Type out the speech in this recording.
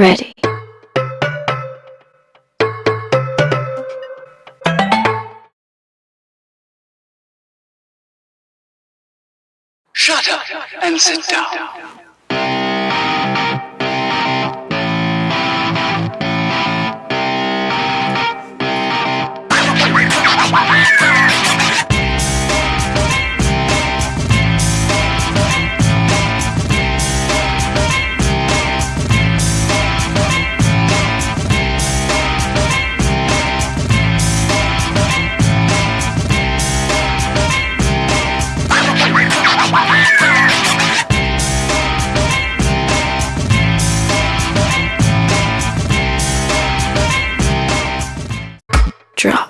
Ready. Shut up and sit down. drop.